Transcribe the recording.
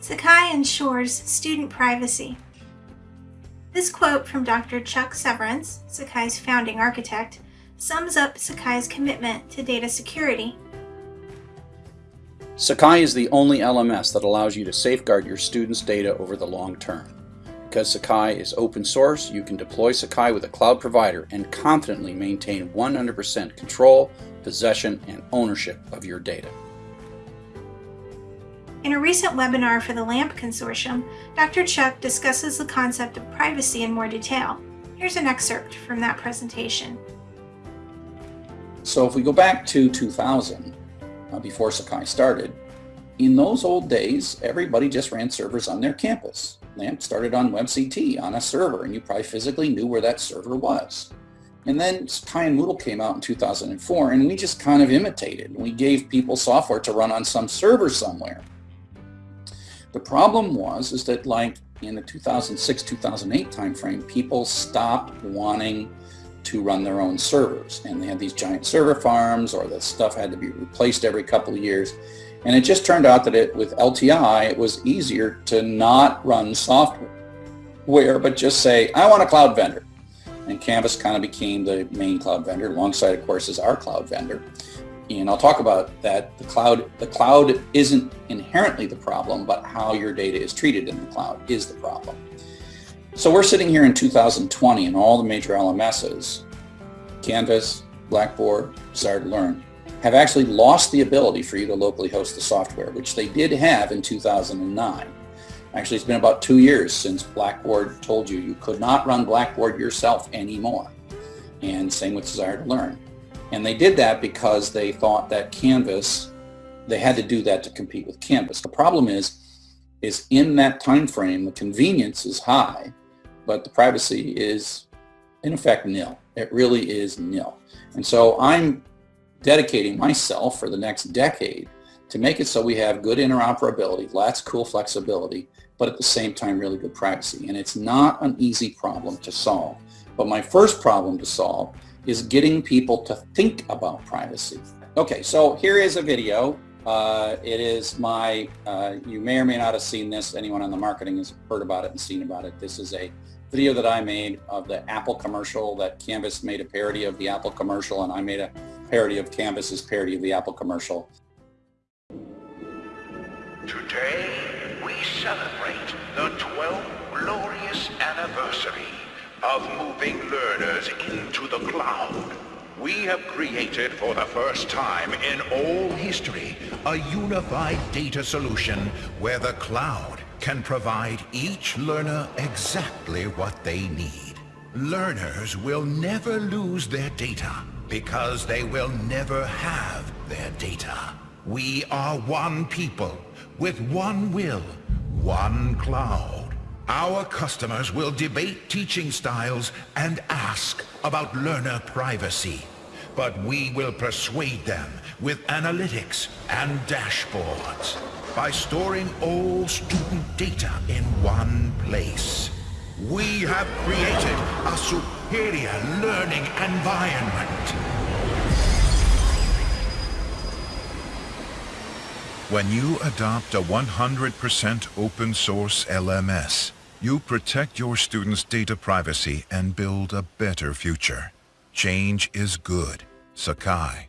Sakai ensures student privacy. This quote from Dr. Chuck Severance, Sakai's founding architect, sums up Sakai's commitment to data security. Sakai is the only LMS that allows you to safeguard your students' data over the long term. Because Sakai is open source, you can deploy Sakai with a cloud provider and confidently maintain 100% control, possession, and ownership of your data. In a recent webinar for the LAMP Consortium, Dr. Chuck discusses the concept of privacy in more detail. Here's an excerpt from that presentation. So if we go back to 2000, uh, before Sakai started, in those old days, everybody just ran servers on their campus. LAMP started on WebCT on a server, and you probably physically knew where that server was. And then Sakai and Moodle came out in 2004, and we just kind of imitated. We gave people software to run on some server somewhere. The problem was is that like in the 2006-2008 timeframe, people stopped wanting to run their own servers. And they had these giant server farms or the stuff had to be replaced every couple of years. And it just turned out that it, with LTI, it was easier to not run software, but just say, I want a cloud vendor. And Canvas kind of became the main cloud vendor, Longsight, of course, is our cloud vendor. And I'll talk about that. The cloud, the cloud isn't inherently the problem, but how your data is treated in the cloud is the problem. So we're sitting here in 2020 and all the major LMSs, Canvas, Blackboard, Desire2Learn, have actually lost the ability for you to locally host the software, which they did have in 2009. Actually, it's been about two years since Blackboard told you you could not run Blackboard yourself anymore. And same with Desire2Learn. And they did that because they thought that Canvas, they had to do that to compete with Canvas. The problem is, is in that time frame, the convenience is high, but the privacy is in effect nil. It really is nil. And so I'm dedicating myself for the next decade to make it so we have good interoperability, lots of cool flexibility, but at the same time really good privacy. And it's not an easy problem to solve. But my first problem to solve is getting people to think about privacy. Okay, so here is a video. Uh, it is my, uh, you may or may not have seen this. Anyone on the marketing has heard about it and seen about it. This is a video that I made of the Apple commercial that Canvas made a parody of the Apple commercial and I made a parody of Canvas's parody of the Apple commercial. Today, we celebrate the 12th glorious anniversary of moving learners into the cloud. We have created for the first time in all history a unified data solution where the cloud can provide each learner exactly what they need. Learners will never lose their data because they will never have their data. We are one people with one will, one cloud. Our customers will debate teaching styles and ask about learner privacy. But we will persuade them with analytics and dashboards by storing all student data in one place. We have created a superior learning environment. When you adopt a 100% open source LMS, you protect your students' data privacy and build a better future. Change is good. Sakai.